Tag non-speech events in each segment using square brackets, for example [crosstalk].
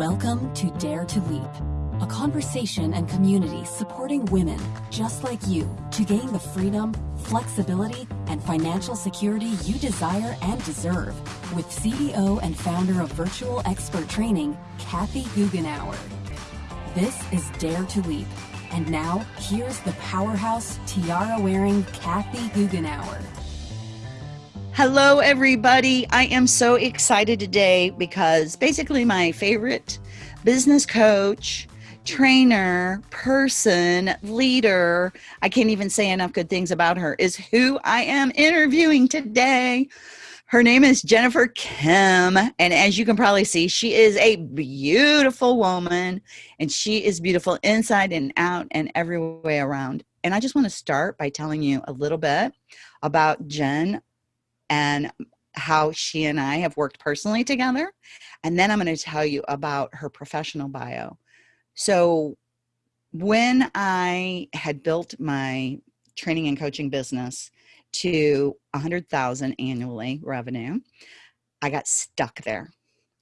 Welcome to Dare to Leap, a conversation and community supporting women just like you to gain the freedom, flexibility, and financial security you desire and deserve with CEO and founder of Virtual Expert Training, Kathy Goughenour. This is Dare to Leap. And now, here's the powerhouse tiara wearing Kathy Goughenour. Hello, everybody. I am so excited today because basically, my favorite business coach, trainer, person, leader, I can't even say enough good things about her, is who I am interviewing today. Her name is Jennifer Kim. And as you can probably see, she is a beautiful woman and she is beautiful inside and out and every way around. And I just want to start by telling you a little bit about Jen and how she and I have worked personally together. And then I'm going to tell you about her professional bio. So, when I had built my training and coaching business to 100,000 annually revenue, I got stuck there.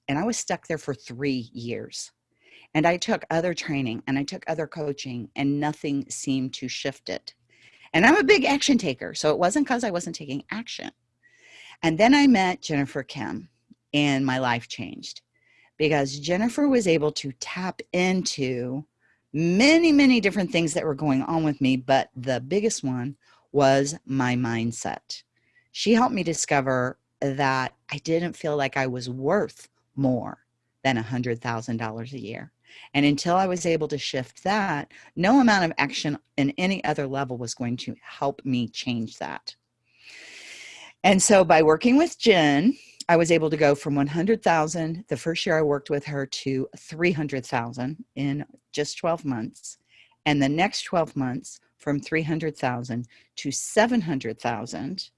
And I was stuck there for 3 years. And I took other training and I took other coaching and nothing seemed to shift it. And I'm a big action taker, so it wasn't cuz I wasn't taking action. And then I met Jennifer Kim and my life changed because Jennifer was able to tap into many, many different things that were going on with me, but the biggest one was my mindset. She helped me discover that I didn't feel like I was worth more than $100,000 a year. And until I was able to shift that, no amount of action in any other level was going to help me change that. And so by working with Jen, I was able to go from 100,000 the first year I worked with her to 300,000 in just 12 months. And the next 12 months from 300,000 to 700,000.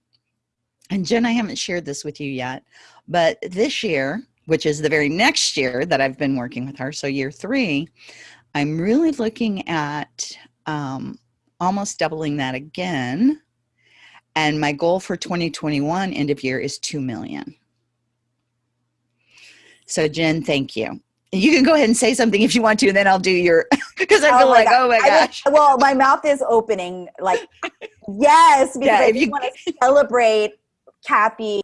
And Jen, I haven't shared this with you yet, but this year, which is the very next year that I've been working with her, so year three, I'm really looking at um, almost doubling that again and my goal for 2021 end of year is 2 million. So Jen, thank you. You can go ahead and say something if you want to, and then I'll do your [laughs] because I feel oh like, God. oh my gosh. I mean, well, my mouth is opening like yes, because yeah, I you want to celebrate Kathy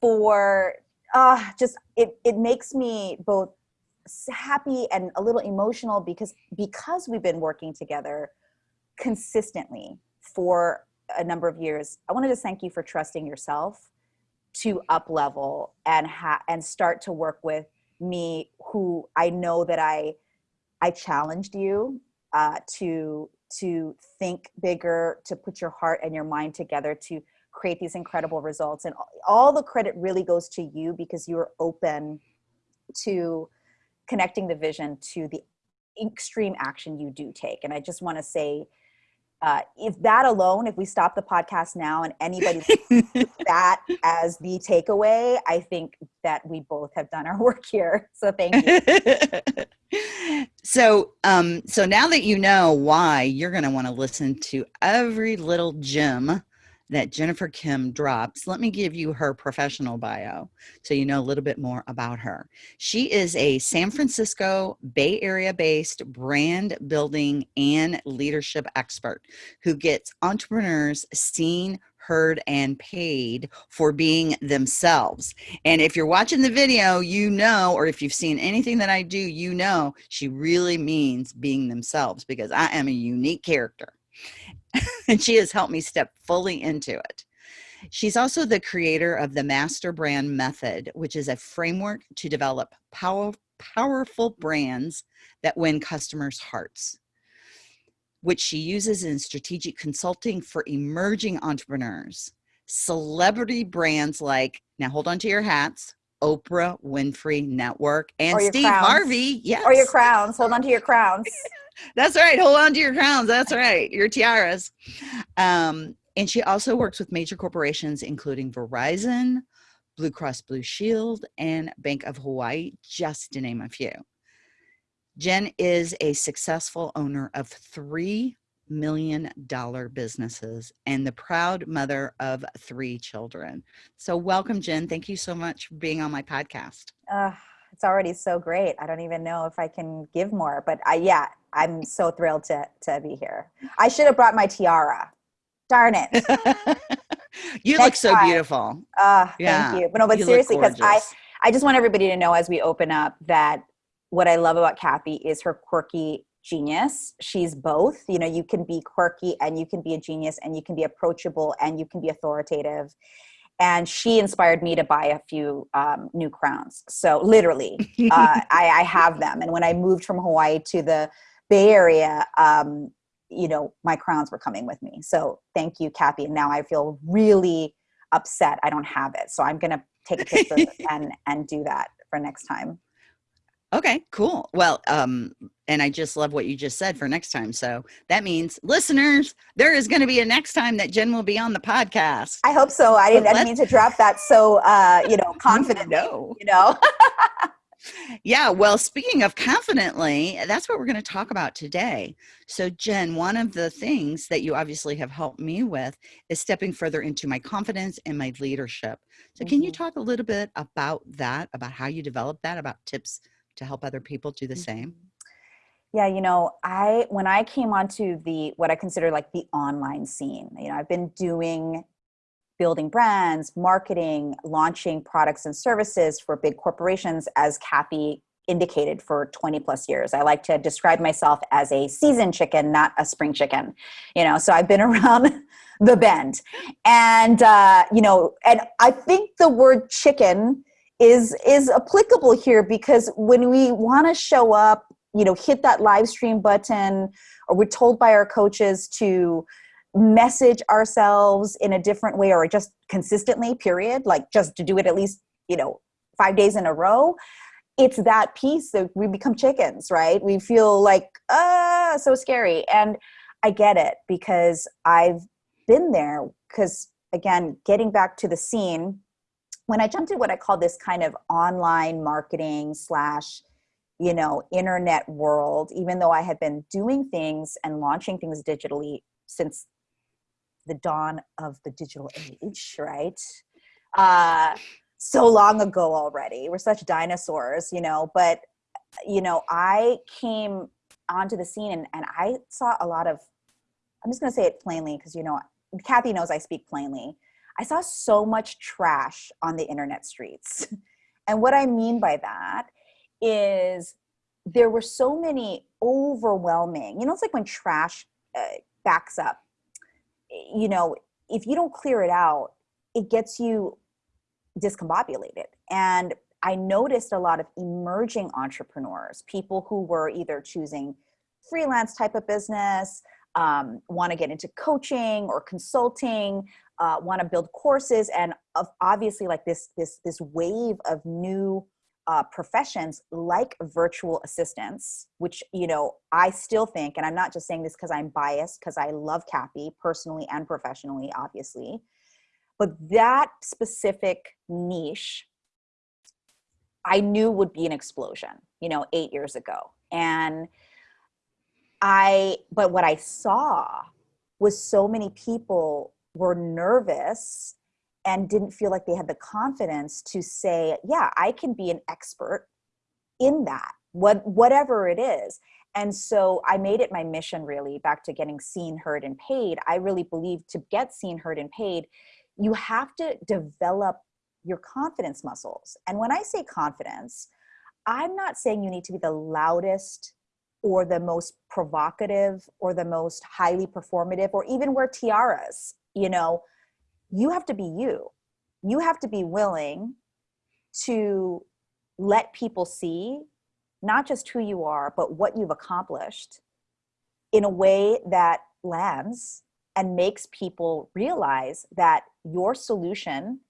for uh just it it makes me both happy and a little emotional because because we've been working together consistently for a number of years, I wanted to thank you for trusting yourself to up level and ha- and start to work with me who I know that I I challenged you uh, to to think bigger, to put your heart and your mind together to create these incredible results. And all the credit really goes to you because you are open to connecting the vision to the extreme action you do take. And I just want to say uh, if that alone, if we stop the podcast now and anybody [laughs] that as the takeaway, I think that we both have done our [laughs] work here. So thank you. so, um, so now that you know why you're going to want to listen to every little gem that Jennifer Kim drops, let me give you her professional bio so you know a little bit more about her. She is a San Francisco Bay Area based brand building and leadership expert who gets entrepreneurs seen, heard and paid for being themselves. And if you're watching the video, you know, or if you've seen anything that I do, you know, she really means being themselves because I am a unique character. [laughs] and she has helped me step fully into it. She's also the creator of the Master Brand Method, which is a framework to develop power, powerful brands that win customers' hearts, which she uses in strategic consulting for emerging entrepreneurs, celebrity brands like, now hold on to your hats, Oprah Winfrey Network and Steve crowns. Harvey. Yes. Or your crowns. Hold on to your [laughs] crowns. That's right. Hold on to your crowns. That's right. Your tiaras. Um, and she also works with major corporations, including Verizon, Blue Cross Blue Shield, and Bank of Hawaii, just to name a few. Jen is a successful owner of three million dollar businesses and the proud mother of three children. So, welcome, Jen. Thank you so much for being on my podcast. Uh, it's already so great. I don't even know if I can give more, but I, yeah, I'm so thrilled to, to be here. I should have brought my tiara. Darn it. [laughs] you Next look so time. beautiful. Uh, yeah. Thank you. But no, but you seriously, because I, I just want everybody to know as we open up that what I love about Kathy is her quirky genius. She's both. You know, you can be quirky and you can be a genius and you can be approachable and you can be authoritative. And she inspired me to buy a few um, new crowns. So literally, [laughs] uh, I, I, have them. And when I moved from Hawaii to the Bay Area, um, you know, my crowns were coming with me. So thank you, Kathy. And now I feel really upset I don't have it. So I'm going to take a picture [laughs] and, and do that for next time. Okay, cool. Well, um, and I just love what you just said for next time. So that means listeners, there is going to be a next time that Jen will be on the podcast. I hope so. I didn't, I didn't mean to drop that so, uh, you know, [laughs] confident. no, you know. [laughs] yeah. Well, speaking of confidently, that's what we're going to talk about today. So, Jen, one of the things that you obviously have helped me with is stepping further into my confidence and my leadership. So, mm-hmm. can you mm-hmm. talk a little bit about that, about how you develop that, about tips? To help other people do the same? Mm-hmm. Yeah, you know, I when I came onto the what I consider like the online scene, you know, I've been doing building brands, marketing, launching products and services for big corporations as Kathy indicated for 20 plus years. I like to describe myself as a seasoned chicken, not a spring chicken. You know, so I've been [laughs] around the bend. And uh, you know, and I think the word chicken is is applicable here because when we want to show up you know hit that live stream button or we're told by our coaches to message ourselves in a different way or just consistently period like just to do it at least you know five days in a row it's that piece that we become chickens right? We feel like ah so scary. And i get it because i've been there because again getting back to the scene when I jumped into what I call this kind of online marketing slash, you know, internet world, even though I had been doing things and launching things digitally since the dawn of the digital age, right? Uh, so long ago already. We're such dinosaurs, you know, but, you know, I came onto the scene and, and I saw a lot of, I'm just going to say it plainly because, you know, Kathy knows I speak plainly I saw so much trash on the internet streets. [laughs] And what I mean by that is there were so many overwhelming, you know, it's like when trash uh, backs up, you know, if you don't clear it out, it gets you discombobulated. And I noticed a lot of emerging entrepreneurs, people who were either choosing freelance type of business, um, want to get into coaching or consulting, uh, want to build courses, and obviously like this this this wave of new uh, professions like virtual assistants, which you know I still think, and I'm not just saying this because I'm biased, because I love Kathy personally and professionally, obviously, but that specific niche I knew would be an explosion, you know, eight years ago, and I, but what I saw was so many people were nervous and didn't feel like they had the confidence to say, yeah, I can be an expert in that, what, whatever it is. And so I made it my mission really back to getting seen, heard, and paid. I really believe to get seen, heard, and paid, you have to develop your confidence muscles. And when I say confidence, I'm not saying you need to be the loudest or the most provocative or the most highly performative or even wear tiaras you know you have to be you. You have to be willing to let people see not just who you are but what you've accomplished in a way that lands and makes people realize that your solution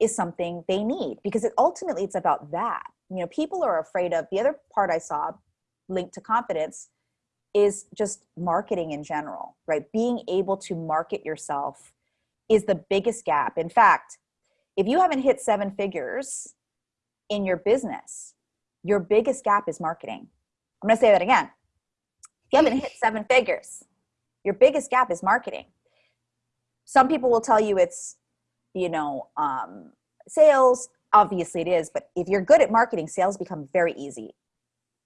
is something they need. Because it ultimately it's about that. You know people are afraid of the other part i saw linked to confidence is just marketing in general, right? Being able to market yourself is the biggest gap. In fact, if you haven't hit seven figures in your business, your biggest gap is marketing. I'm gonna say that again. If you haven't hit [laughs] seven figures, your biggest gap is marketing. Some people will tell you it's, you know, um, sales. obviously it is, but if you're good at marketing, sales become very easy.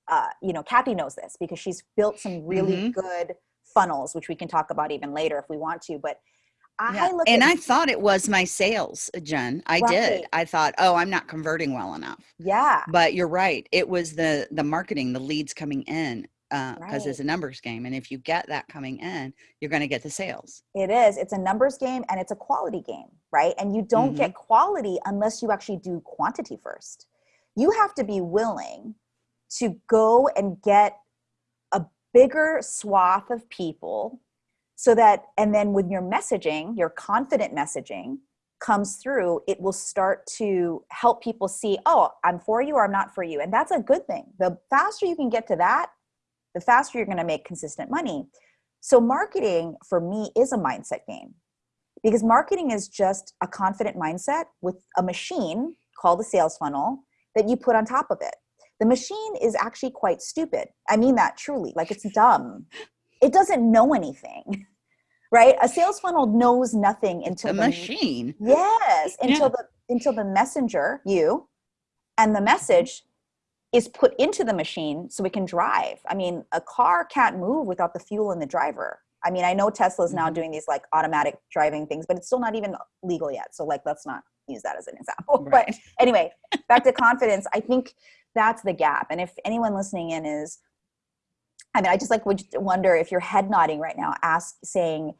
Uh, you know, Kathy knows this because she's built some really mm-hmm. good funnels, which we can talk about even later if we want to. But yeah. look and I thought it was my sales, Jen. I right. did. I thought, oh, I'm not converting well enough. Yeah. But you're right. It was the the marketing, the leads coming in because uh, right. it's a numbers game and if you get that coming in you're going to get the sales it is it's a numbers game and it's a quality game right and you don't mm-hmm. get quality unless you actually do quantity first you have to be willing to go and get a bigger swath of people so that and then when your messaging your confident messaging comes through it will start to help people see oh i'm for you or i'm not for you and that's a good thing the faster you can get to that the faster you're going to make consistent money. So, marketing for me is a mindset game because marketing is just a confident mindset with a machine called the sales funnel that you put on top of it. The machine is actually quite stupid. I mean that truly, like it's dumb. It doesn't know anything. [laughs] Right? A sales funnel knows nothing until the, the machine. Yes, until yeah. the until the messenger, you, and the message is put into the machine so it can drive. I mean, a car can't move without the fuel and the driver. I mean, I know Tesla's now mm-hmm. doing these like automatic driving things, but it's still not even legal yet. So like, let's not use that as an example. [laughs] Right. But anyway, back to [laughs] confidence. I think that's the gap. And if anyone listening in is, I mean, I just like would wonder if you're head nodding right now, ask saying,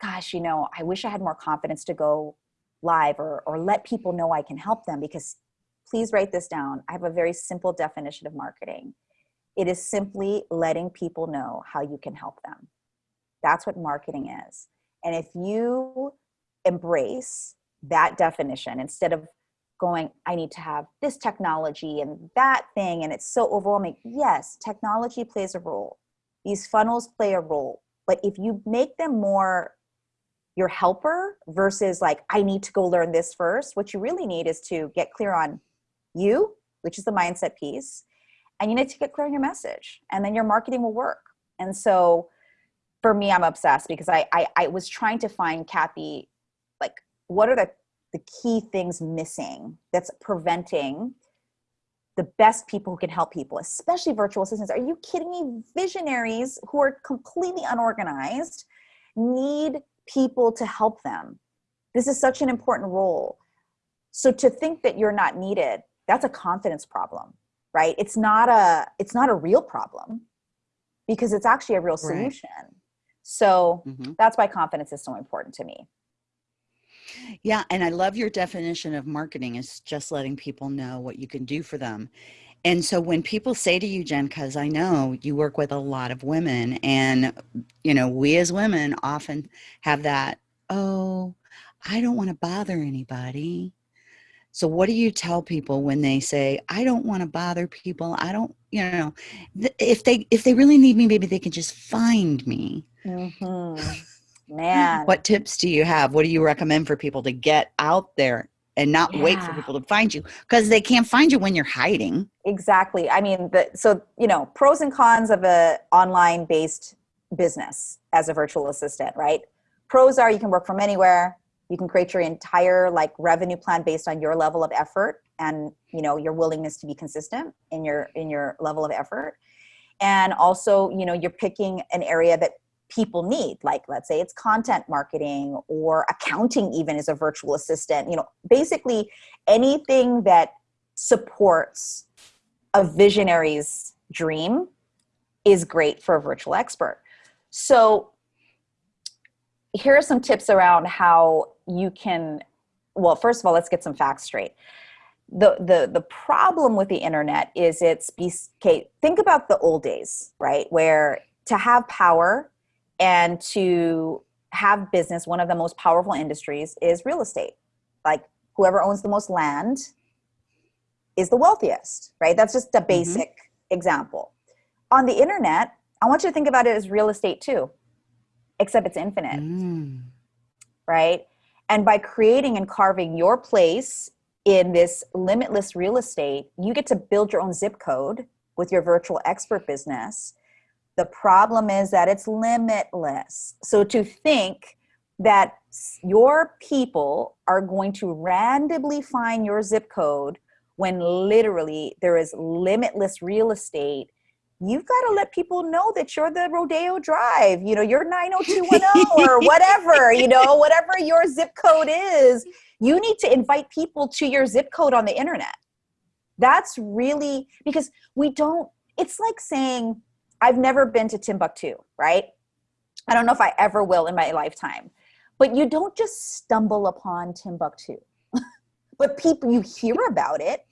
gosh, you know, I wish I had more confidence to go live or, or let people know I can help them because please write this down. I have a very simple definition of marketing. It is simply letting people know how you can help them. That's what marketing is. And if you embrace that definition instead of going, I need to have this technology and that thing, and it's so overwhelming. Yes, technology plays a role. These funnels play a role. But if you make them more your helper versus like, I need to go learn this first, what you really need is to get clear on you, which is the mindset piece, and you need to get clear on your message, and then your marketing will work. And so for me, I'm obsessed because I, I, I was trying to find Kathy, like, what are the, the key things missing that's preventing the best people who can help people, especially virtual assistants. Are you kidding me? Visionaries who are completely unorganized need people to help them. This is such an important role. So to think that you're not needed that's a confidence problem right it's not a it's not a real problem because it's actually a real solution right. so mm-hmm. that's why confidence is so important to me yeah and i love your definition of marketing is just letting people know what you can do for them and so when people say to you jen because i know you work with a lot of women and you know we as women often have that oh i don't want to bother anybody so what do you tell people when they say, I don't want to bother people. I don't, you know, if they, if they really need me, maybe they can just find me. Mm-hmm. Man. what tips do you have? What do you recommend for people to get out there and not yeah. wait for people to find you because they can't find you when you're hiding. Exactly. I mean, the, so, you know, pros and cons of a online based business as a virtual assistant, right? Pros are you can work from anywhere you can create your entire like revenue plan based on your level of effort and you know your willingness to be consistent in your in your level of effort and also you know you're picking an area that people need like let's say it's content marketing or accounting even as a virtual assistant you know basically anything that supports a visionary's dream is great for a virtual expert. So here are some tips around how you can well first of all let's get some facts straight. The the the problem with the internet is it's okay think about the old days right where to have power and to have business one of the most powerful industries is real estate like whoever owns the most land is the wealthiest right that's just a mm-hmm. basic mm-hmm. example on the internet i want you to think about it as real estate too except it's infinite mm. right and by creating and carving your place in this limitless real estate you get to build your own zip code with your virtual expert business the problem is that it's limitless. So to think that your people are going to randomly find your zip code when literally there is limitless real estate you've got to let people know that you're the rodeo drive you know you're 90210 or [laughs] whatever you know whatever your zip code is. You need to invite people to your zip code on the internet. That's really because we don't it's like saying i've never been to timbuktu right i don't know if i ever will in my lifetime but you don't just stumble upon timbuktu [laughs] but people you hear about it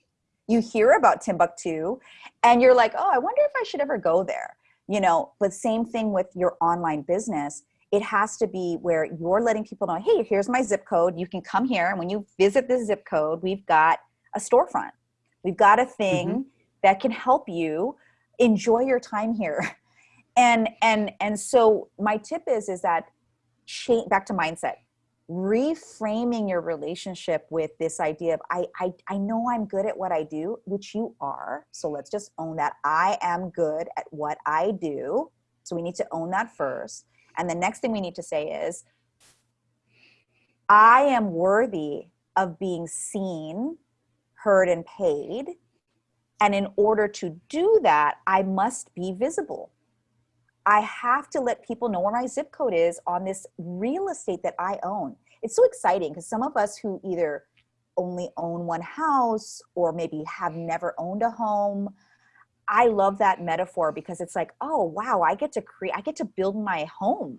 you hear about Timbuktu and you're like, oh, I wonder if I should ever go there. You know, but same thing with your online business. It has to be where you're letting people know, hey, here's my zip code. You can come here. And when you visit this zip code, we've got a storefront. We've got a thing mm-hmm. that can help you enjoy your time here. [laughs] And and and so my tip is is that change back to mindset reframing your relationship with this idea of I, I i know i'm good at what i do which you are so let's just own that i am good at what i do so we need to own that first and the next thing we need to say is i am worthy of being seen heard and paid and in order to do that i must be visible I have to let people know where my zip code is on this real estate that I own. It's so exciting because some of us who either only own one house or maybe have never owned a home, I love that metaphor because it's like, oh wow, I get to create, I get to build my home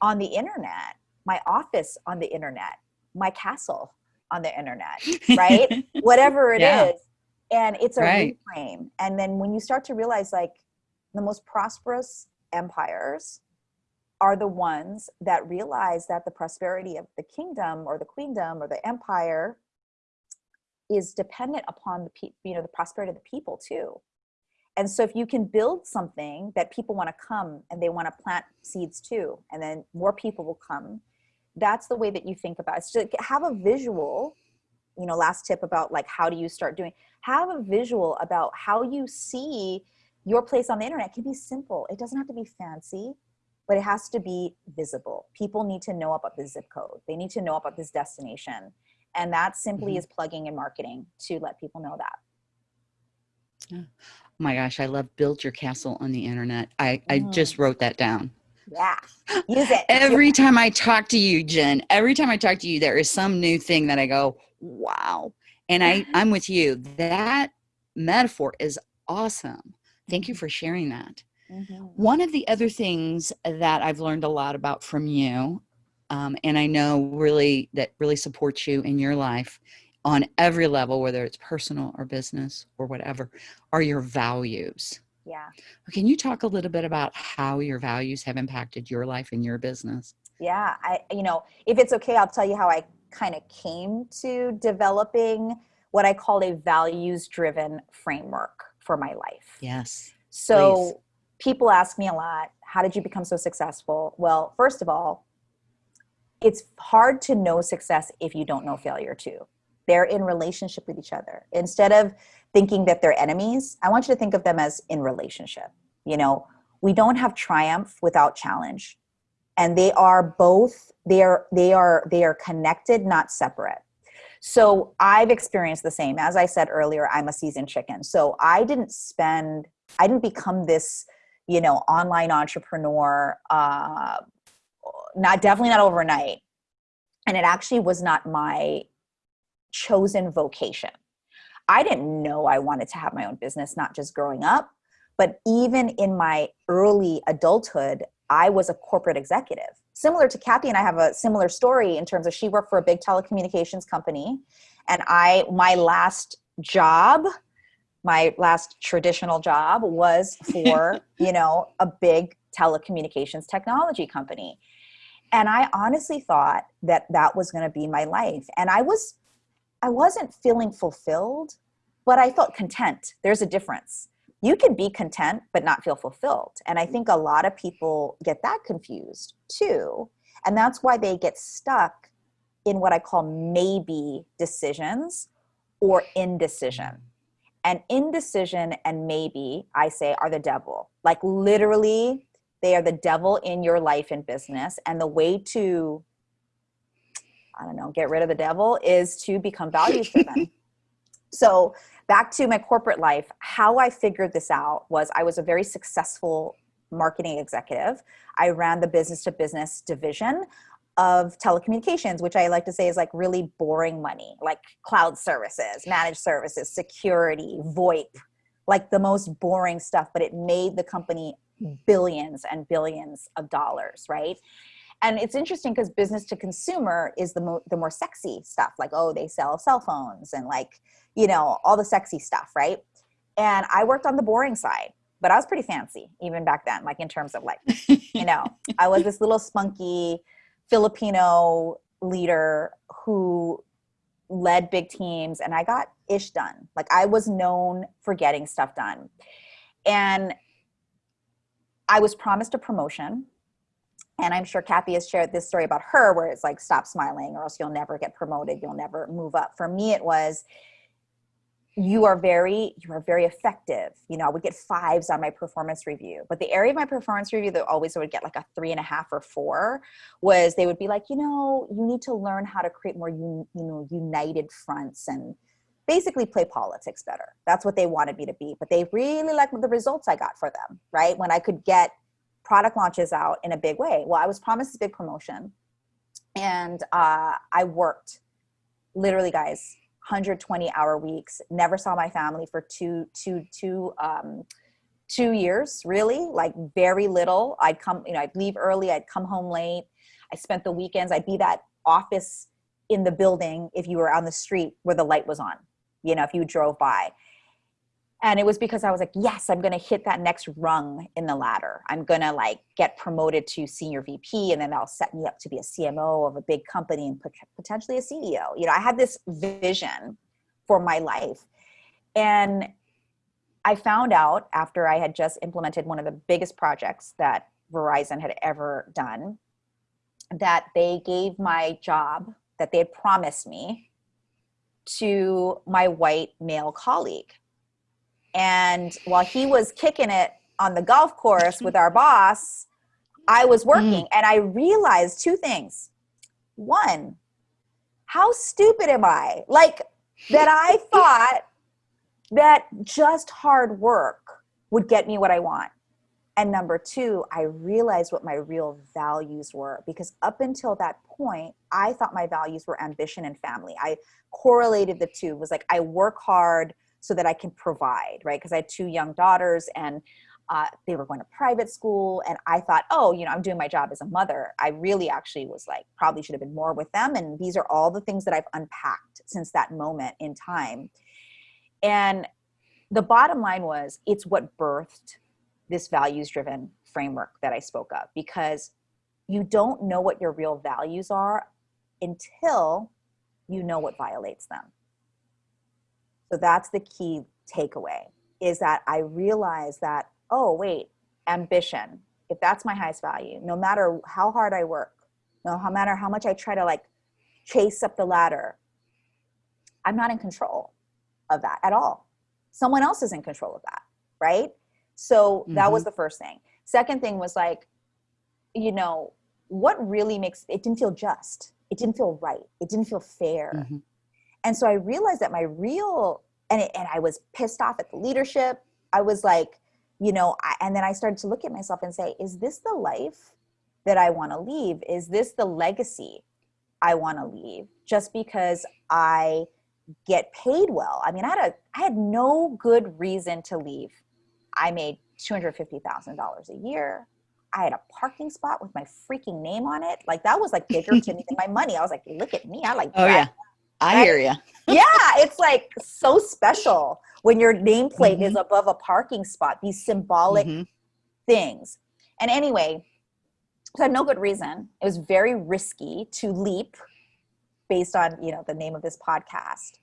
on the internet, my office on the internet, my castle on the internet, right? [laughs] Whatever it yeah. is, And it's a right. reframe. And then when you start to realize like the most prosperous empires are the ones that realize that the prosperity of the kingdom or the queendom or the empire is dependent upon the you know the prosperity of the people too and so if you can build something that people want to come and they want to plant seeds too and then more people will come that's the way that you think about it so have a visual you know last tip about like how do you start doing have a visual about how you see your place on the internet can be simple. It doesn't have to be fancy, but it has to be visible. People need to know about the zip code. They need to know about this destination. And that simply mm-hmm. is plugging and marketing to let people know that. Oh my gosh, I love build your castle on the internet. I, mm. I just wrote that down. Yeah, use it. every time I talk to you, Jen, every time I talk to you, there is some new thing that I go, wow. And I, [laughs] I'm with you. That metaphor is awesome. Thank you mm-hmm. for sharing that. Mm-hmm. One of the other things that I've learned a lot about from you, um, and I know really that really supports you in your life on every level, whether it's personal or business or whatever, are your values. Yeah. Can you talk a little bit about how your values have impacted your life and your business? Yeah, I you know, if it's okay, I'll tell you how I kind of came to developing what I call a values driven framework for my life. Yes. So please. people ask me a lot, how did you become so successful? Well, first of all, it's hard to know success if you don't know failure too. They're in relationship with each other. Instead of thinking that they're enemies, I want you to think of them as in relationship. You know, we don't have triumph without challenge. And they are both they are they are they are connected, not separate. So I've experienced the same. As I said earlier, I'm a seasoned chicken. So I didn't spend, I didn't become this, you know, online entrepreneur, uh, not definitely not overnight. And it actually was not my chosen vocation. I didn't know I wanted to have my own business, not just growing up, but even in my early adulthood, I was a corporate executive. Similar to Kathy and I have a similar story in terms of she worked for a big telecommunications company. And I, my last job, my last traditional job was [laughs] for, you know, a big telecommunications technology company. And I honestly thought that that was going to be my life. And I was, I wasn't feeling fulfilled, but I felt content. There's a difference you can be content but not feel fulfilled. And I think a lot of people get that confused too. And that's why they get stuck in what I call maybe decisions or indecision. And indecision and maybe, I say, are the devil. Like literally, they are the devil in your life and business. And the way to I don't know, get rid of the devil is to become values [laughs] driven. so back to my corporate life, how I figured this out was I was a very successful marketing executive. I ran the business to business division of telecommunications, which I like to say is like really boring money, like cloud services, managed services, security, VoIP, like the most boring stuff, but it made the company billions and billions of dollars, right? And it's interesting because business to consumer is the, mo- the more sexy stuff, like, oh, they sell cell phones and like, you know, all the sexy stuff, right? And I worked on the boring side, but I was pretty fancy even back then, like in terms of like, [laughs] you know, I was this little spunky Filipino leader who led big teams and I got ish done. Like I was known for getting stuff done. And I was promised a promotion. And I'm sure Kathy has shared this story about her where it's like, stop smiling or else you'll never get promoted. You'll never move up. For me, it was, you are very you are very effective you know i would get fives on my performance review but the area of my performance review that always would get like a three and a half or four was they would be like you know you need to learn how to create more you, you know united fronts and basically play politics better that's what they wanted me to be but they really liked the results i got for them right when i could get product launches out in a big way. Well i was promised this big promotion and uh, i worked literally guys 120 hour weeks never saw my family for two two two um two years really like very little. I'd come you know i'd leave early i'd come home late i spent the weekends i'd be that office in the building if you were on the street where the light was on you know if you drove by and it was because i was like yes i'm going to hit that next rung in the ladder. I'm going to like get promoted to senior vp and then that'll set me up to be a cmo of a big company and potentially a ceo you know i had this vision for my life. And i found out after i had just implemented one of the biggest projects that verizon had ever done that they gave my job that they had promised me to my white male colleague and while he was kicking it on the golf course with our boss, I was mm. working mm. and I realized two things. One, how stupid am I? Like that I [laughs] thought that just hard work would get me what I want. And number two, I realized what my real values were because up until that point, I thought my values were ambition and family. I correlated the two. It was like I work hard so that I can provide, right? Because I had two young daughters and uh, they were going to private school. And I thought, oh, you know, I'm doing my job as a mother. I really actually was like, probably should have been more with them. And these are all the things that I've unpacked since that moment in time. And the bottom line was, it's what birthed this values driven framework that I spoke of because you don't know what your real values are until you know what violates them. So that's the key takeaway is that I realize that, oh, wait, ambition, if that's my highest value, no matter how hard I work, no matter how much I try to like chase up the ladder, I'm not in control of that at all. Someone else is in control of that, right? So that was mm-hmm. the first thing. Second thing was like, you know, what really makes it didn't feel just. It didn't feel right. It didn't feel fair. Mm-hmm. And so I realized that my real and it, and I was pissed off at the leadership. I was like, you know, I, and then I started to look at myself and say, is this the life that I want to leave? Is this the legacy I want to leave? Just because I get paid well. I mean, I had a I had no good reason to leave. I made $250,000 a year. I had a parking spot with my freaking name on it. Like that was like bigger to me than my money. I was like, look at me. I like Oh yeah. I right? hear you. [laughs] yeah, it's like so special when your nameplate mm-hmm. is above a parking spot, these symbolic mm-hmm. things. And anyway, so I had no good reason. It was very risky to leap based on, you know, the name of this podcast.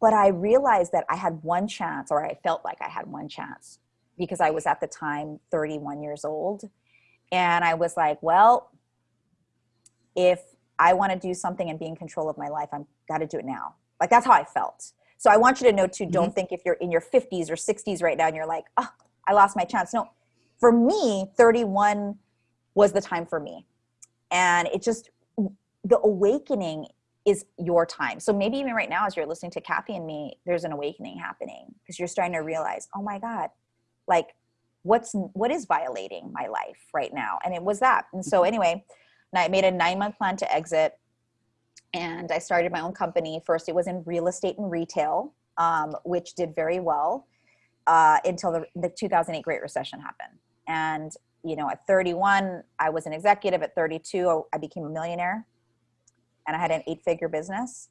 But I realized that I had one chance, or I felt like I had one chance because I was at the time 31 years old. And I was like, well, if I want to do something and be in control of my life, I'm got to do it now. Like that's how I felt. So I want you to know too, don't mm-hmm. think if you're in your 50s or 60s right now and you're like, oh, I lost my chance. No, for me, 31 was the time for me. And it just the awakening is your time. So maybe even right now, as you're listening to Kathy and me, there's an awakening happening because you're starting to realize, oh my God, like what's what is violating my life right now? And it was that. And so mm-hmm. Anyway, I made a nine month plan to exit, and I started my own company. First, it was in real estate and retail, um, which did very well uh, until the, the 2008 Great Recession happened. And you know, at 31, I was an executive. At 32, I became a millionaire and I had an eight figure business.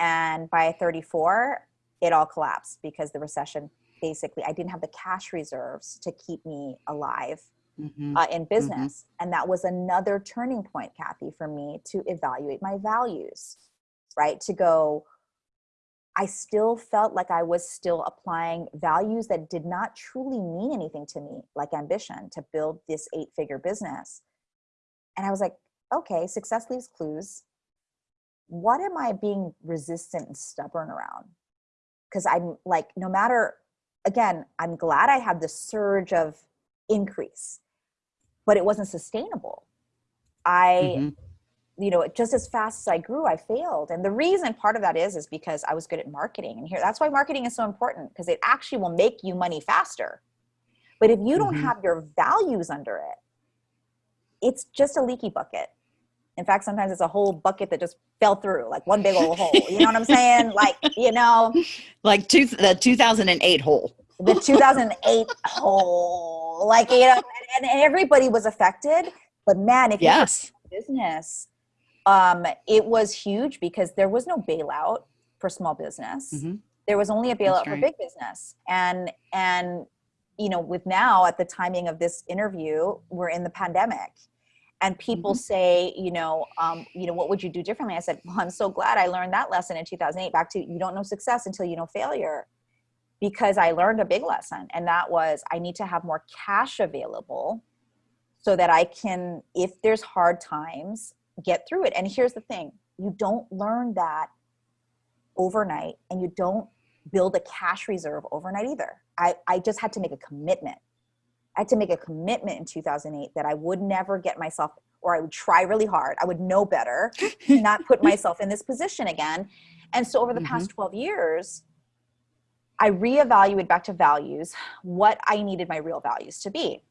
And by 34, it all collapsed because the recession basically, I didn't have the cash reserves to keep me alive mm-hmm. uh, in mm-hmm. business. Mm-hmm. And that was another turning point, Kathy, for me to evaluate my values, right? To go, I still felt like I was still applying values that did not truly mean anything to me, like ambition to build this eight figure business. And I was like, okay, success leaves clues what am I being resistant and stubborn around? Because I'm like, no matter, again, I'm glad I had the surge of increase, but it wasn't sustainable. I, mm-hmm. you know, just as fast as I grew, I failed. And the reason part of that is, is because I was good at marketing. And here, that's why marketing is so important because it actually will make you money faster. But if you don't mm-hmm. have your values under it, it's just a leaky bucket in fact, sometimes it's a whole bucket that just fell through, like one big old hole. You know what I'm saying? [laughs] Like, you know, like two, the 2008 hole. The [laughs] 2008 hole. Like, you know, and, and, everybody was affected. But man, if yes. you business, um, it was huge because there was no bailout for small business. Mm-hmm. There was only a bailout right. for big business. And, and, you know, with now at the timing of this interview, we're in the pandemic and people mm-hmm. say you know um, you know what would you do differently i said well i'm so glad i learned that lesson in 2008 back to you don't know success until you know failure because i learned a big lesson and that was i need to have more cash available so that i can if there's hard times get through it and here's the thing you don't learn that overnight and you don't build a cash reserve overnight either i, I just had to make a commitment I had to make a commitment in 2008 that I would never get myself, or I would try really hard. I would know better, not put [laughs] myself in this position again. And so over the mm-hmm. past 12 years, I reevaluated back to values what I needed my real values to be.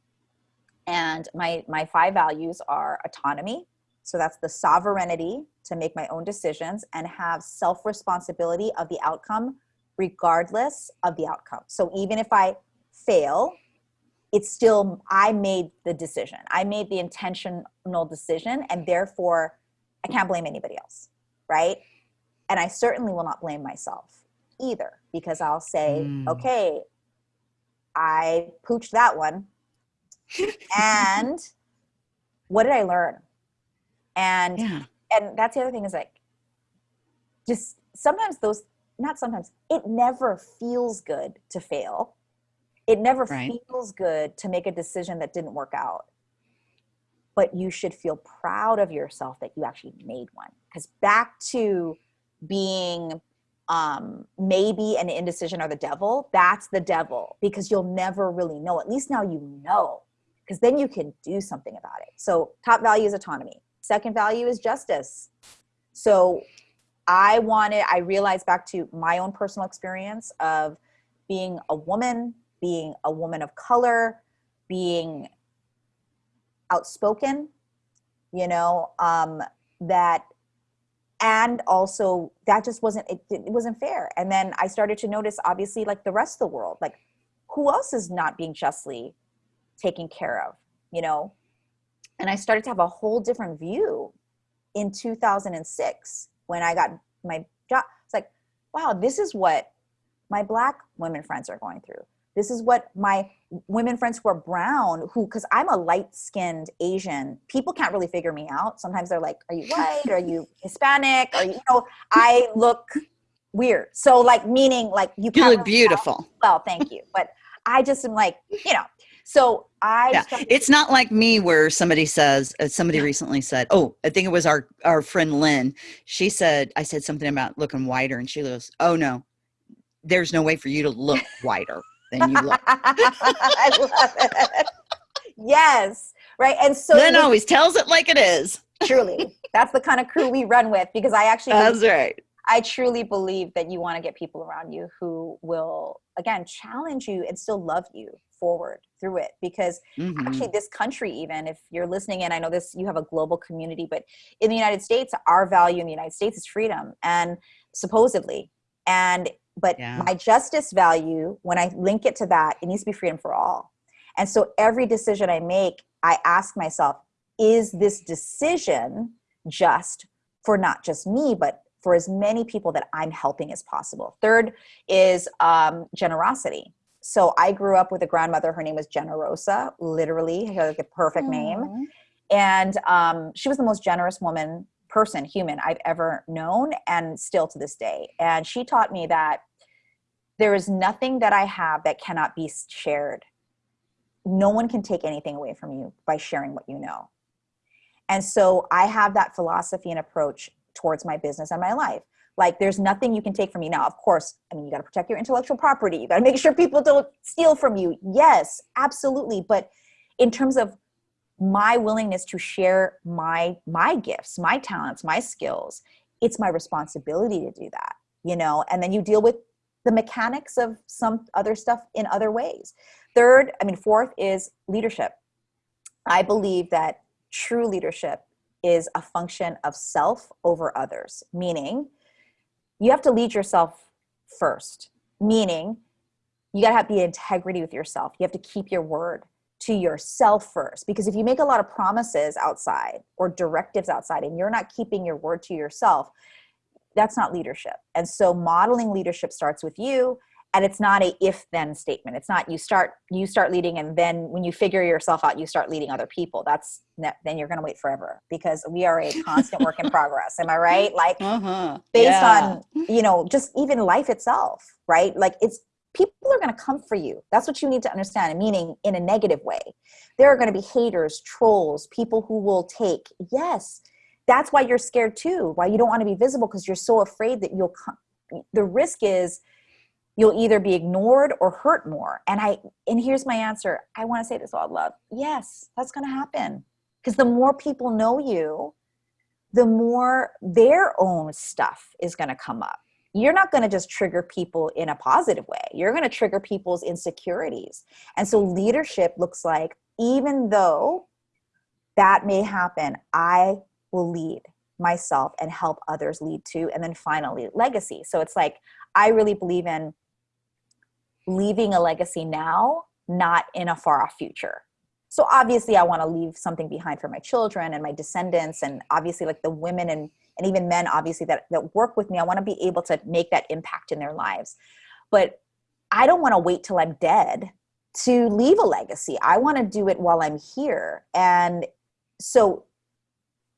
And my, my five values are autonomy. So that's the sovereignty to make my own decisions and have self responsibility of the outcome, regardless of the outcome. So even if I fail, it's still i made the decision i made the intentional decision and therefore i can't blame anybody else right and i certainly will not blame myself either because i'll say mm. okay i pooched that one and [laughs] what did i learn and yeah. and that's the other thing is like just sometimes those not sometimes it never feels good to fail it never right. feels good to make a decision that didn't work out but you should feel proud of yourself that you actually made one because back to being um, maybe an indecision or the devil that's the devil because you'll never really know at least now you know because then you can do something about it. So top value is autonomy. Second value is justice. So i wanted i realized back to my own personal experience of being a woman being a woman of color, being outspoken, you know, um, that, and also that just wasn't, it, it wasn't fair. And then I started to notice, obviously, like the rest of the world, like who else is not being justly taken care of, you know? And I started to have a whole different view in 2006 when I got my job. It's like, wow, this is what my black women friends are going through. This is what my women friends who are brown, who, because I'm a light skinned Asian, people can't really figure me out. Sometimes they're like, Are you white? Are you Hispanic? Or, you know, I look weird. So, like, meaning, like, you, you look beautiful. Well, thank you. But I just am like, you know, so I. Yeah. It's not like me where somebody says, uh, somebody recently said, oh, I think it was our, our friend Lynn. She said, I said something about looking whiter, and she goes, oh, no, there's no way for you to look whiter than you look. [laughs] I love it. Yes. Right. And so Lynn always tells it like it is. truly that's the kind of crew we run with because i actually that's right i truly believe that you want to get people around you who will again challenge you and still love you forward through it because mm-hmm. actually this country even if you're listening in i know this you have a global community but in the united states our value in the united states is freedom and supposedly and but yeah. my justice value when i link it to that it needs to be freedom for all and so every decision i make i ask myself is this decision just for not just me but for as many people that i'm helping as possible third is um, generosity so I grew up with a grandmother. Her name was Generosa, literally, like a perfect Aww. name. And um, she was the most generous woman, person, human I've ever known, and still to this day. And she taught me that there is nothing that I have that cannot be shared. No one can take anything away from you by sharing what you know. And so I have that philosophy and approach towards my business and my life. Like there's nothing you can take from me now. Of course, I mean, you got to protect your intellectual property. You got to make sure people don't steal from you. Yes, absolutely. But in terms of my willingness to share my my gifts, my talents, my skills, it's my responsibility to do that, you know. And then you deal with the mechanics of some other stuff in other ways. Third, I mean, fourth is leadership. I believe that true leadership is a function of self over others, meaning you have to lead yourself first, meaning you got to have the integrity with yourself. You have to keep your word to yourself first because if you make a lot of promises outside or directives outside and you're not keeping your word to yourself, that's not leadership. And so modeling leadership starts with you and it's not a if then statement it's not you start you start leading and then when you figure yourself out you start leading other people that's then you're going to wait forever because we are a constant work in [laughs] progress am i right like uh-huh. based yeah. on you know just even life itself right like it's people are going to come for you. That's what you need to understand meaning in a negative way. There are going to be haters trolls people who will take yes that's why you're scared too why you don't want to be visible because you're so afraid that you'll come the risk is you'll either be ignored or hurt more. And i and here's my answer. I want to say this all love yes that's going to happen. Because the more people know you the more their own stuff is going to come up you're not going to just trigger people in a positive way. You're going to trigger people's insecurities. And so leadership looks like even though that may happen i will lead myself and help others lead too. And then finally legacy. So it's like i really believe in leaving a legacy now, not in a far off future. So obviously I want to leave something behind for my children and my descendants and obviously like the women and, and even men obviously that, that work with me. I want to be able to make that impact in their lives. But I don't want to wait till I'm dead to leave a legacy. I want to do it while I'm here. And so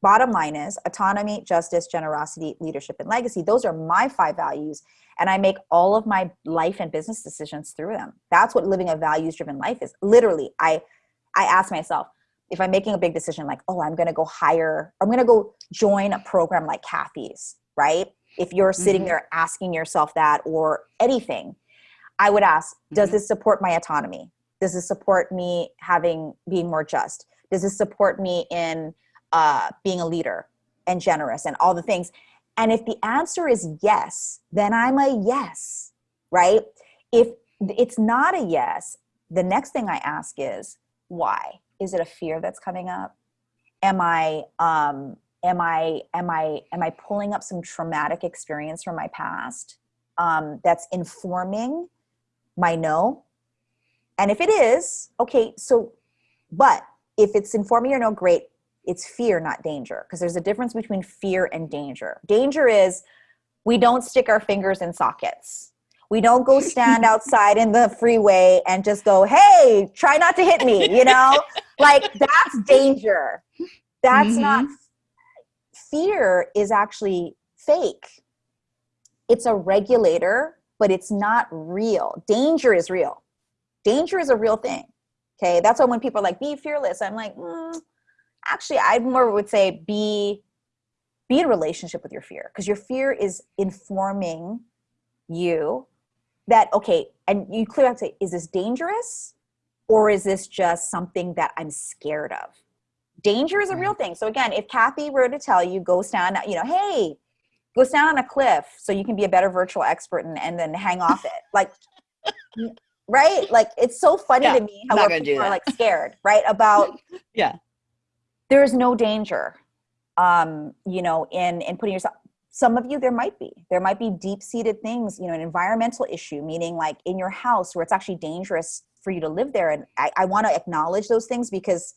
bottom line is autonomy, justice, generosity, leadership, and legacy. Those are my five values and I make all of my life and business decisions through them. That's what living a values driven life is. Literally, I I ask myself if I'm making a big decision like, "Oh, I'm going to go hire, I'm going to go join a program like Kathy's," right? If you're sitting mm-hmm. there asking yourself that or anything, I would ask, "Does mm-hmm. this support my autonomy? Does this support me having being more just? Does this support me in uh, being a leader and generous and all the things?" And if the answer is yes, then I'm a yes, right? If it's not a yes, the next thing I ask is why? Is it a fear that's coming up? Am I um am I am I am I pulling up some traumatic experience from my past um, that's informing my no? And if it is, okay, so but if it's informing your no, great it's fear, not danger. Because there's a difference between fear and danger. Danger is we don't stick our fingers in sockets. We don't go stand outside in the freeway and just go, hey, try not to hit me, you know? like that's danger. That's mm-hmm. not fear is actually fake. It's a regulator, but it's not real. Danger is real. Danger is a real thing. Okay. That's why when people are like, be fearless, I'm like, mm, actually i more would say be be in relationship with your fear because your fear is informing you that okay and you clearly have to say is this dangerous or is this just something that i'm scared of danger is a real thing. So again, if Kathy were to tell you, go stand, you know, hey, go stand on a cliff so you can be a better virtual expert and, and then hang off it. Like, [laughs] right? Like, it's so funny yeah, to me how people are like scared, right? About, [laughs] yeah, there's no danger, um, you know, in, in putting yourself, some of you there might be there might be deep-seated things you know an environmental issue meaning like in your house where it's actually dangerous for you to live there and i, I want to acknowledge those things because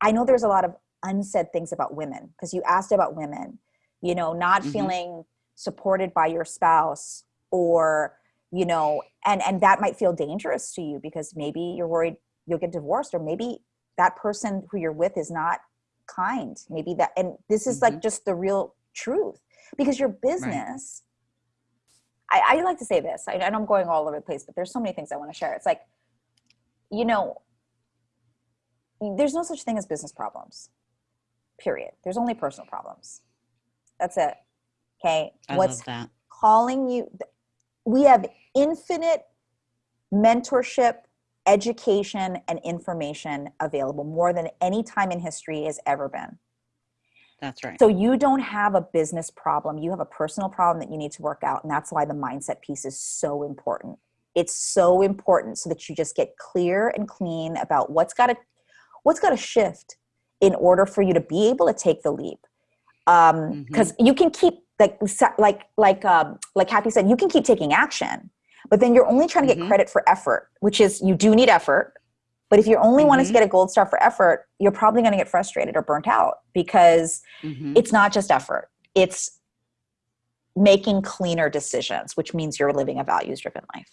i know there's a lot of unsaid things about women because you asked about women you know not mm-hmm. feeling supported by your spouse or you know and and that might feel dangerous to you because maybe you're worried you'll get divorced or maybe that person who you're with is not kind maybe that and this is mm-hmm. like just the real truth because your business right. I, I, like to say this I, i'm going all over the place but there's so many things i want to share. It's like you know there's no such thing as business problems period. There's only personal problems. That's it okay? I what's calling you we have infinite mentorship education and information available more than any time in history has ever been that's right. So you don't have a business problem, you have a personal problem that you need to work out. And that's why the mindset piece is so important. It's so important so that you just get clear and clean about what's got to what's got to shift in order for you to be able to take the leap. Um, because mm-hmm. you can keep like like like um, like Kathy said, you can keep taking action, but then you're only trying to get mm-hmm. credit for effort, which is you do need effort but if you only mm-hmm. wanted to get a gold star for effort, you're probably going to get frustrated or burnt out because mm-hmm. it's not just effort. It's making cleaner decisions, which means you're living a values driven life.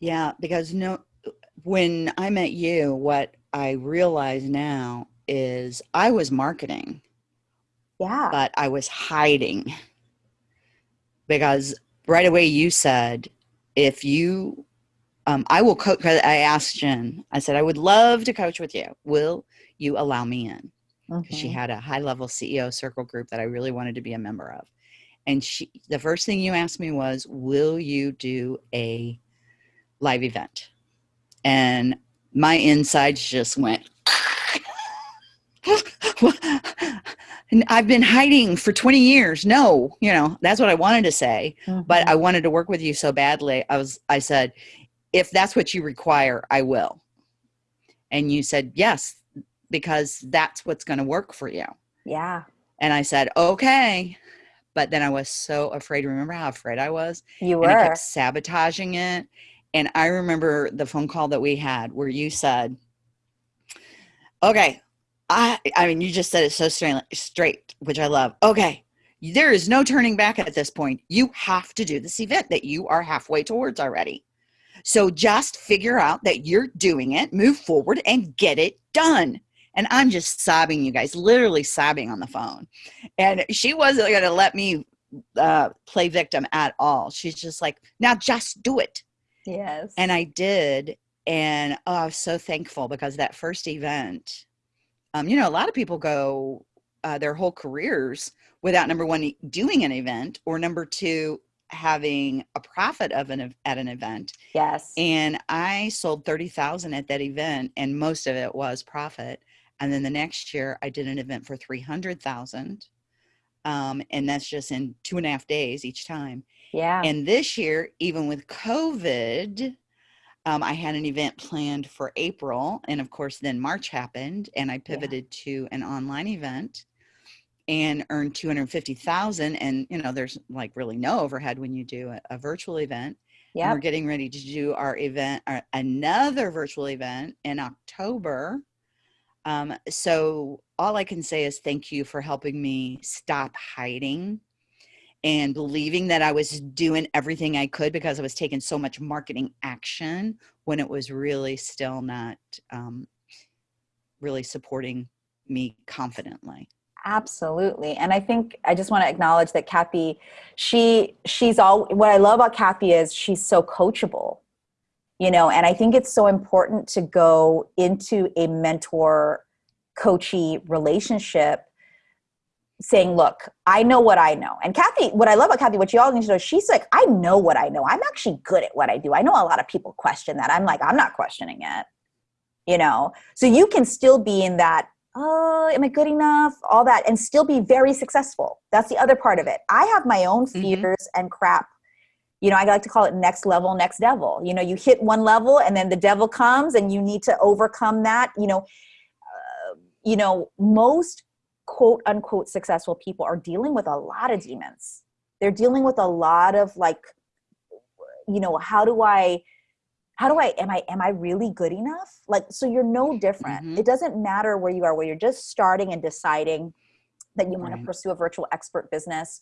Yeah, because no when I met you, what I realize now is I was marketing. Yeah. But I was hiding. Because right away you said if you um, I will coach. I asked Jen, I said, I would love to coach with you. Will you allow me in? Mm-hmm. She had a high level CEO circle group that I really wanted to be a member of. And she, the first thing you asked me was, Will you do a live event? And my insides just went, [laughs] and I've been hiding for 20 years. No, you know, that's what I wanted to say, mm-hmm. but I wanted to work with you so badly. I was, I said, if that's what you require, I will. And you said, yes, because that's what's going to work for you. Yeah. And I said, okay. But then I was so afraid. Remember how afraid I was? You were. And I kept sabotaging it. And I remember the phone call that we had where you said, okay, I, I mean, you just said it so straight, straight, which I love. Okay, there is no turning back at this point. You have to do this event that you are halfway towards already. So just figure out that you're doing it, move forward, and get it done. And I'm just sobbing, you guys, literally sobbing on the phone. And she wasn't going to let me uh, play victim at all. She's just like, now just do it. Yes. And I did. And oh, I was so thankful because that first event, um, you know, a lot of people go uh, their whole careers without number one, doing an event, or number two, having a profit of an at an event. Yes. And I sold 30,000 at that event and most of it was profit. And then the next year I did an event for 300,000. Um, and that's just in two and a half days each time. Yeah. And this year, even with COVID, um, I had an event planned for April. And of course, then March happened and I pivoted yeah. to an online event and earn 250,000 and you know there's like really no overhead when you do a, a virtual event. Yeah. We're getting ready to do our event our, another virtual event in October. Um, so all I can say is thank you for helping me stop hiding and believing that I was doing everything I could because I was taking so much marketing action when it was really still not um, really supporting me confidently. Absolutely. And I think I just want to acknowledge that Kathy, she she's all what I love about Kathy is she's so coachable. You know, and I think it's so important to go into a mentor coachy relationship saying, look, I know what I know. And Kathy, what I love about Kathy, what you all need to know, she's like, I know what I know. I'm actually good at what I do. I know a lot of people question that. I'm like, I'm not questioning it. you know so you can still be in that oh am i good enough? All that and still be very successful. That's the other part of it. I have my own mm-hmm. fears mm-hmm. and crap. You know i like to call it next level next devil. You know you hit one level and then the devil comes and you need to overcome that. You know uh, you know most quote unquote successful people are dealing with a lot of demons. They're dealing with a lot of like you know how do i how do i am i am i really good enough like so you're no different mm-hmm. it doesn't matter where you are where you're just starting and deciding that you want to pursue a virtual expert business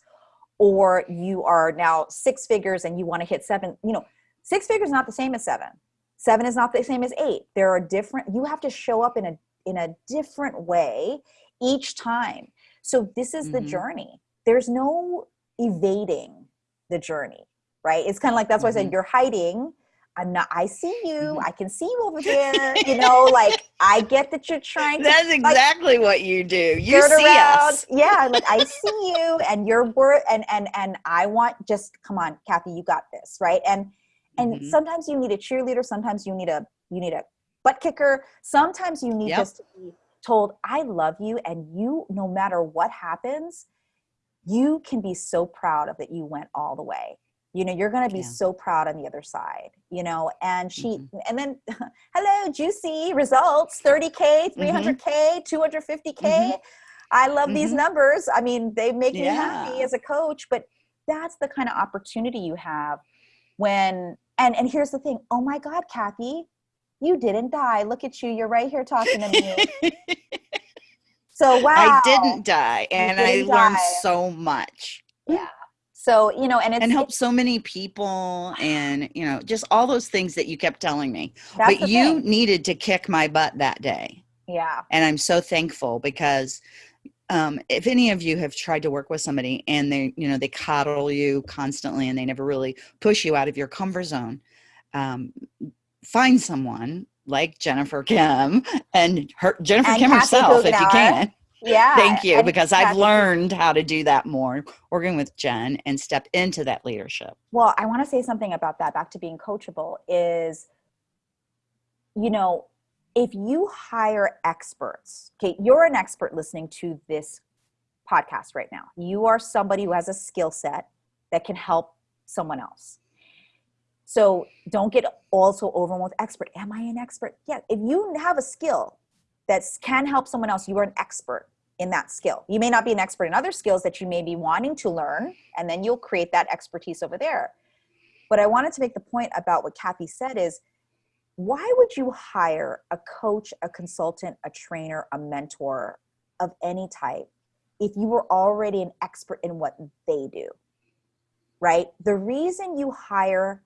or you are now six figures and you want to hit seven you know six figures is not the same as seven seven is not the same as eight there are different you have to show up in a in a different way each time so this is mm-hmm. the journey there's no evading the journey right it's kind of like that's why mm-hmm. i said mm-hmm. you're hiding I'm not, I see you. Mm-hmm. I can see you over [laughs] there. You know, like I get that you're trying to. That's exactly like, what you do. You see around. us. Yeah. Like I [laughs] see you and your word and, and, and I want just, come on, Kathy, you got this. Right. And, and mm-hmm. sometimes you need a cheerleader. Sometimes you need a, you need a butt kicker. Sometimes you need yep. just to be told, I love you. And you, no matter what happens, you can be so proud of that you went all the way you know you're going to be yeah. so proud on the other side you know and she mm-hmm. and then [laughs] hello juicy results 30k 300k mm-hmm. 250k mm-hmm. i love these mm-hmm. numbers i mean they make yeah. me happy as a coach but that's the kind of opportunity you have when and and here's the thing oh my god kathy you didn't die look at you you're right here talking to me [laughs] so wow i didn't die and didn't i learned so much yeah so you know and it and help so many people and you know just all those things that you kept telling me. But you thing. needed to kick my butt that day. Yeah. And i'm so thankful because um, if any of you have tried to work with somebody and they you know they coddle you constantly and they never really push you out of your comfort zone um, find someone like jennifer kim [laughs] and her jennifer and kim Kathy herself if you can yeah. Thank you. Because I've learned how to do that more working with Jen and step into that leadership. Well, I want to say something about that back to being coachable is, you know, if you hire experts, okay, you're an expert listening to this podcast right now. You are somebody who has a skill set that can help someone else. So don't get also overwhelmed with expert. Am I an expert? Yeah. If you have a skill that can help someone else, you are an expert in that skill. You may not be an expert in other skills that you may be wanting to learn, and then you'll create that expertise over there. But I wanted to make the point about what Kathy said is why would you hire a coach, a consultant, a trainer, a mentor of any type if you were already an expert in what they do? Right? The reason you hire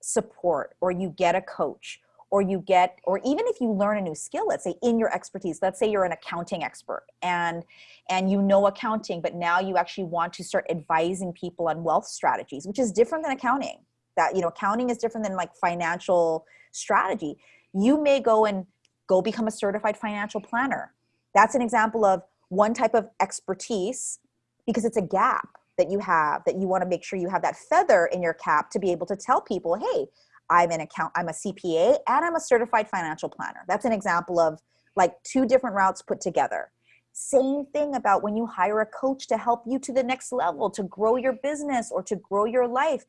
support or you get a coach or you get or even if you learn a new skill let's say in your expertise let's say you're an accounting expert and and you know accounting but now you actually want to start advising people on wealth strategies which is different than accounting. That you know accounting is different than like financial strategy. You may go and go become a certified financial planner. That's an example of one type of expertise because it's a gap that you have that you want to make sure you have that feather in your cap to be able to tell people hey I'm an account, I'm a CPA, and I'm a certified financial planner. That's an example of like two different routes put together. Same thing about when you hire a coach to help you to the next level, to grow your business or to grow your life.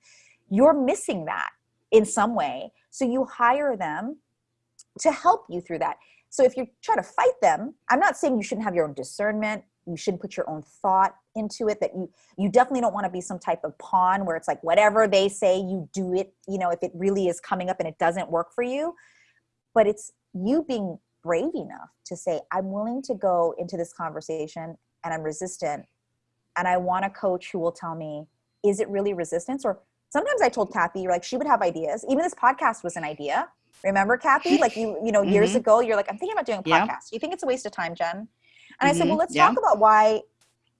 You're missing that in some way. So you hire them to help you through that. So if you try to fight them, I'm not saying you shouldn't have your own discernment you shouldn't put your own thought into it that you you definitely don't want to be some type of pawn where it's like whatever they say you do it you know if it really is coming up and it doesn't work for you but it's you being brave enough to say i'm willing to go into this conversation and i'm resistant and i want a coach who will tell me is it really resistance or sometimes i told kathy like she would have ideas even this podcast was an idea remember kathy like you you know years mm-hmm. ago you're like i'm thinking about doing a podcast yeah. you think it's a waste of time jen and I said, well, mm-hmm. let's yeah. talk about why,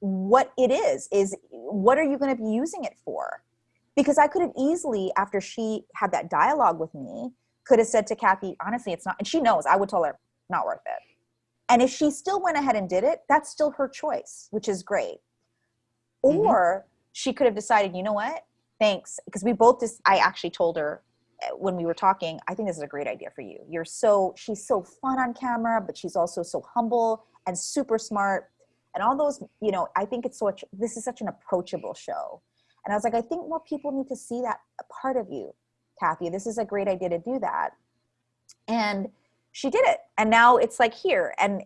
what it is, is what are you going to be using it for? Because I could have easily, after she had that dialogue with me, could have said to Kathy, honestly, it's not, and she knows, I would tell her, not worth it. And if she still went ahead and did it, that's still her choice, which is great. Mm-hmm. Or she could have decided, you know what? Thanks. Because we both just, I actually told her when we were talking, I think this is a great idea for you. You're so she's so fun on camera, but she's also so humble and super smart and all those, you know, I think it's such this is such an approachable show. And I was like, I think more people need to see that part of you, Kathy. This is a great idea to do that. And she did it. And now it's like here. And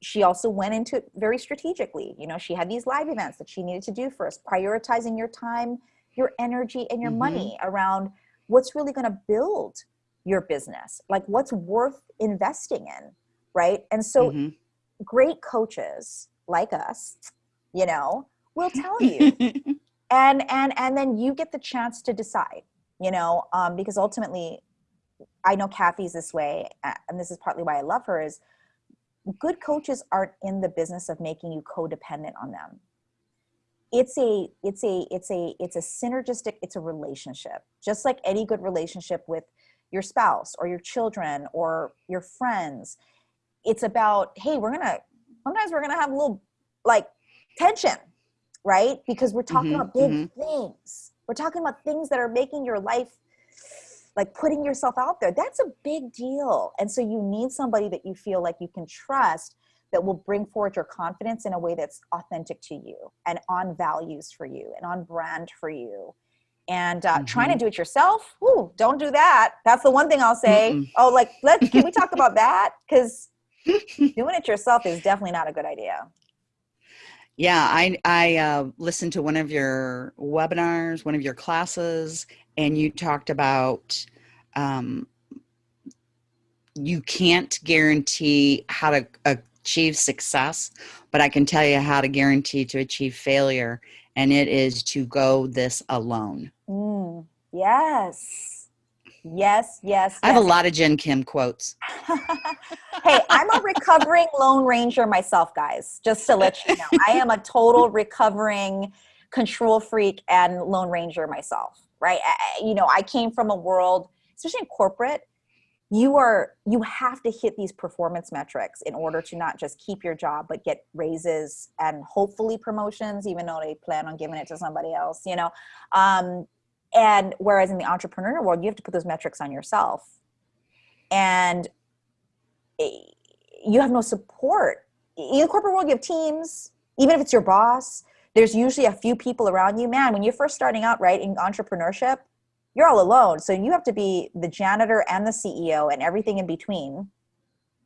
she also went into it very strategically. You know, she had these live events that she needed to do first, prioritizing your time, your energy, and your mm-hmm. money around what's really going to build your business, like what's worth investing in. Right. And so mm-hmm. great coaches like us, you know, will tell you. [laughs] and and and then you get the chance to decide, you know, um, because ultimately I know Kathy's this way, and this is partly why I love her, is good coaches aren't in the business of making you codependent on them. It's a it's a it's a it's a synergistic, it's a relationship. Just like any good relationship with your spouse or your children or your friends. It's about, hey, we're gonna sometimes we're gonna have a little like tension, right? Because we're talking mm-hmm, about big mm-hmm. things. We're talking about things that are making your life like putting yourself out there. That's a big deal. And so you need somebody that you feel like you can trust that will bring forward your confidence in a way that's authentic to you and on values for you and on brand for you and uh, mm-hmm. trying to mm-hmm. do it yourself ooh, don't do that that's the one thing i'll say Mm-mm. oh like let's can we talk about that because doing it yourself is definitely not a good idea. Yeah i i uh, listened to one of your webinars one of your classes and you talked about um, you can't guarantee how to achieve success but i can tell you how to guarantee to achieve failure and it is to go this alone. Mm, yes Yes, yes. I have a lot of Jen Kim quotes. [laughs] hey, I'm a recovering Lone Ranger myself, guys, just to let you know. I am a total recovering control freak and Lone Ranger myself, right? I, you know, I came from a world, especially in corporate, you are you have to hit these performance metrics in order to not just keep your job but get raises and hopefully promotions even though they plan on giving it to somebody else you know um, and whereas in the entrepreneur world you have to put those metrics on yourself. And you have no support. In the corporate world you have teams. Even if it's your boss there's usually a few people around you. Man when you're first starting out right in entrepreneurship you're all alone. So you have to be the janitor and the ceo and everything in between.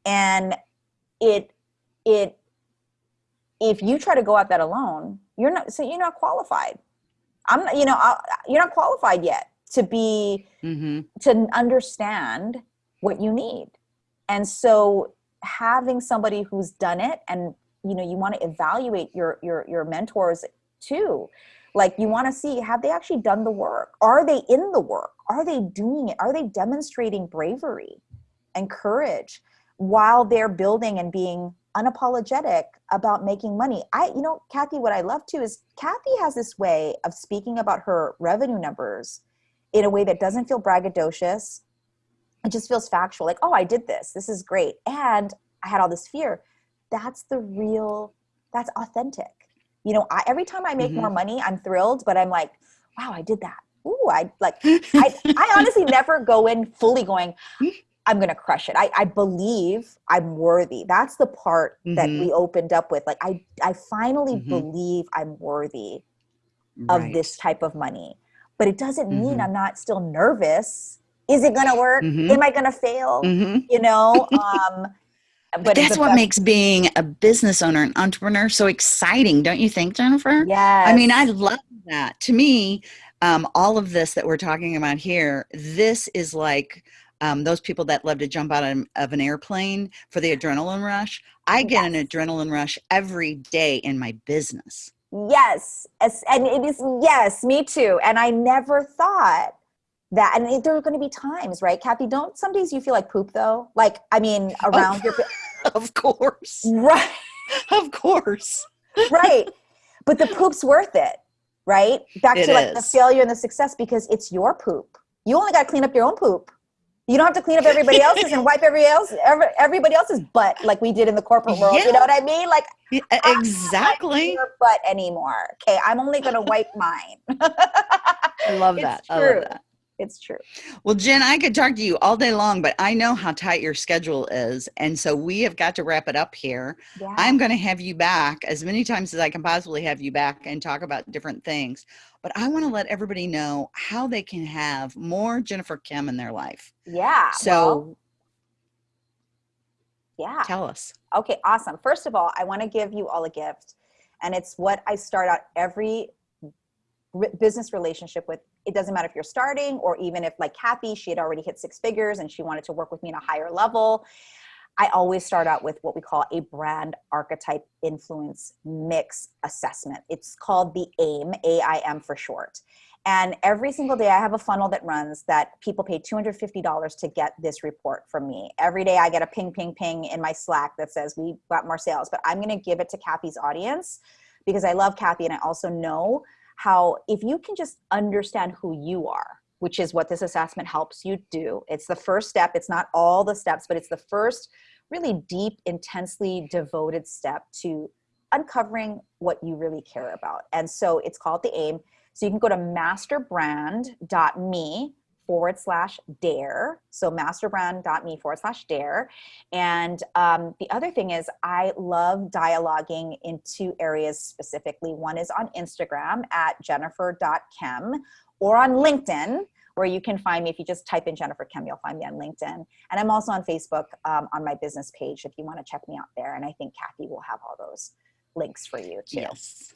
And it it if you try to go out that alone you're not so you're not qualified I'm you know i you're not qualified yet to be mm-hmm. to understand what you need. And so having somebody who's done it and you know you want to evaluate your your your mentors too like you want to see have they actually done the work are they in the work are they doing it are they demonstrating bravery and courage while they're building and being unapologetic about making money. I, you know, Kathy, what I love too is Kathy has this way of speaking about her revenue numbers in a way that doesn't feel braggadocious. It just feels factual, like, oh, I did this. This is great. And I had all this fear. That's the real, that's authentic. You know, I, every time I make mm-hmm. more money, I'm thrilled, but I'm like, wow, I did that. Ooh, I like, [laughs] I, I honestly never go in fully going, I'm going to crush it. I, I believe I'm worthy. That's the part mm-hmm. that we opened up with. Like, I, I finally mm-hmm. believe I'm worthy right. of this type of money. But it doesn't mm-hmm. mean I'm not still nervous. Is it going to work? Mm-hmm. Am I going to fail? Mm-hmm. You know? [laughs] Um, but that's what makes being a business owner and entrepreneur so exciting, don't you think, Jennifer? Yeah. I mean, I love that. To me, um, all of this that we're talking about here, this is like um, those people that love to jump out of an airplane for the adrenaline rush. I get yes. an adrenaline rush every day in my business. Yes. And it is, yes, me too. And I never thought that, and there are going to be times, right, Kathy? Don't some days you feel like poop though? Like, I mean, [laughs] around your. [laughs] of course. Right. [laughs] of course. right. But the poop's worth it, right? Back it to like is. the failure and the success because it's your poop. You only got to clean up your own poop you don't have to clean up everybody else's and wipe every else every, everybody else's butt like we did in the corporate world. Yeah. You know what I mean? Like yeah, exactly. your butt anymore. Okay, I'm only gonna wipe mine. [laughs] I love that. True. I love that. it's true. Well, Jen, I could talk to you all day long, but I know how tight your schedule is. And so we have got to wrap it up here. Yeah. I'm going to have you back as many times as I can possibly have you back and talk about different things. But I want to let everybody know how they can have more Jennifer Kim in their life. Yeah. So, well, yeah. Tell us. Okay, awesome. First of all, I want to give you all a gift. And it's what I start out every business relationship with it doesn't matter if you're starting or even if like kathy she had already hit six figures and she wanted to work with me in a higher level i always start out with what we call a brand archetype influence mix assessment. It's called the aim aim for short. And every single day i have a funnel that runs that people pay $250 to get this report from me. Every day i get a ping ping ping in my slack that says we got more sales but i'm going to give it to kathy's audience because i love kathy and i also know how if you can just understand who you are, which is what this assessment helps you do, it's the first step. It's not all the steps, but it's the first really deep, intensely devoted step to uncovering what you really care about. And so it's called the AIM. So you can go to masterbrand.me forward slash dare. So masterbrand.me forward slash dare. And um, the other thing is, I love dialoguing in two areas specifically. One is on Instagram at jennifer.kim or on LinkedIn where you can find me if you just type in Jennifer Kim, you'll find me on LinkedIn. And I'm also on Facebook um, on my business page if you want to check me out there. And I think Kathy will have all those links for you too. Yes.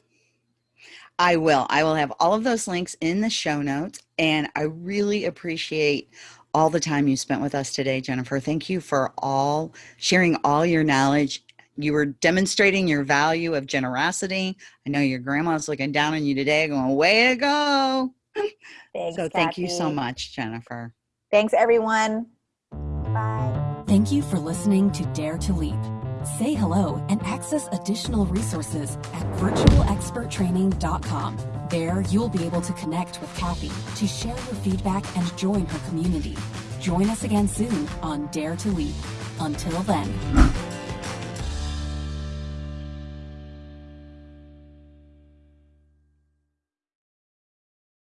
I will. I will have all of those links in the show notes. And I really appreciate all the time you spent with us today, Jennifer. Thank you for all sharing all your knowledge. You were demonstrating your value of generosity. I know your grandma's looking down on you today, going, way to go. Thanks, so thank you so much, Jennifer. Thanks, everyone. Bye. Thank you for listening to Dare to Leap. Say hello and access additional resources at virtualexperttraining.com. There, you'll be able to connect with Kathy to share your feedback and join her community. Join us again soon on Dare to Leap. Until then.